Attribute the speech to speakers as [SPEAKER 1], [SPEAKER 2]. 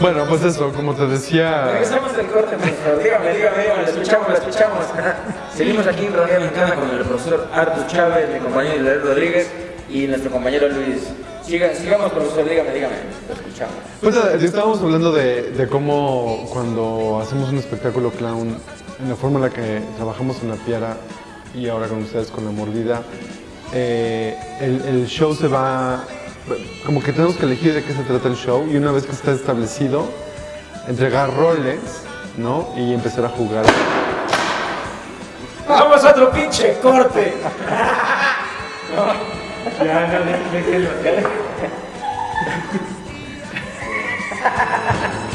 [SPEAKER 1] Bueno, pues eso, como te decía.
[SPEAKER 2] Regresamos del corte, profesor. Dígame, dígame, dígame, lo escuchamos, lo escuchamos. Seguimos aquí en Rodea Mexicana con el profesor Artur Chávez, mi compañero Israel Rodríguez y nuestro compañero Luis. Siga, sigamos, profesor, dígame, dígame, lo escuchamos.
[SPEAKER 1] Pues eh, estábamos hablando de, de cómo cuando hacemos un espectáculo clown, en la forma en la que trabajamos en la piara y ahora con ustedes con la mordida, eh, el, el show se va, como que tenemos que elegir de qué se trata el show y una vez que está establecido, entregar roles, ¿no? Y empezar a jugar.
[SPEAKER 2] Vamos a otro pinche corte. No, ya, no, déjenlo.